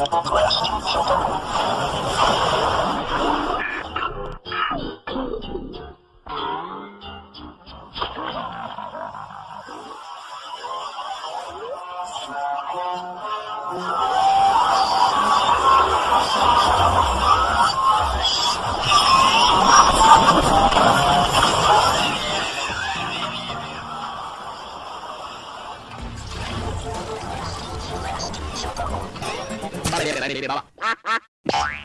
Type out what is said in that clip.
Shut up. 了，别别别别别别别